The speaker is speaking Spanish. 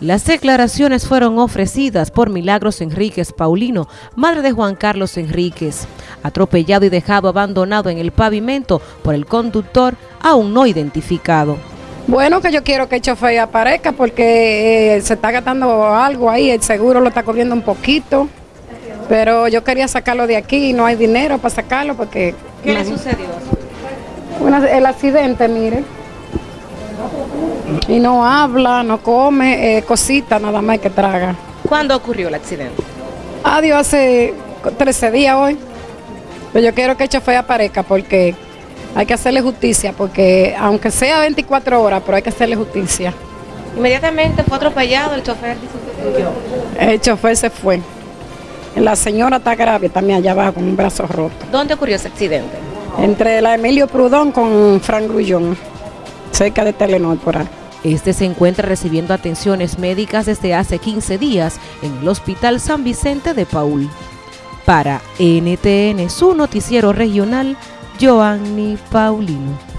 Las declaraciones fueron ofrecidas por Milagros Enríquez Paulino, madre de Juan Carlos Enríquez, atropellado y dejado abandonado en el pavimento por el conductor aún no identificado. Bueno, que yo quiero que el chofer aparezca porque eh, se está gastando algo ahí, el seguro lo está cogiendo un poquito, pero yo quería sacarlo de aquí y no hay dinero para sacarlo porque... ¿Qué le sucedió? el accidente, mire y no habla, no come, eh, cosita nada más que traga. ¿Cuándo ocurrió el accidente? Adiós, hace 13 días hoy. Pero yo quiero que el chofer aparezca porque hay que hacerle justicia, porque aunque sea 24 horas, pero hay que hacerle justicia. Inmediatamente fue atropellado, el chofer El chofer se fue. La señora está grave también allá abajo con un brazo roto. ¿Dónde ocurrió ese accidente? Entre la Emilio Prudón con Frank Grullón, cerca de Telenor. Este se encuentra recibiendo atenciones médicas desde hace 15 días en el Hospital San Vicente de Paul. Para NTN, su noticiero regional, Joanny Paulino.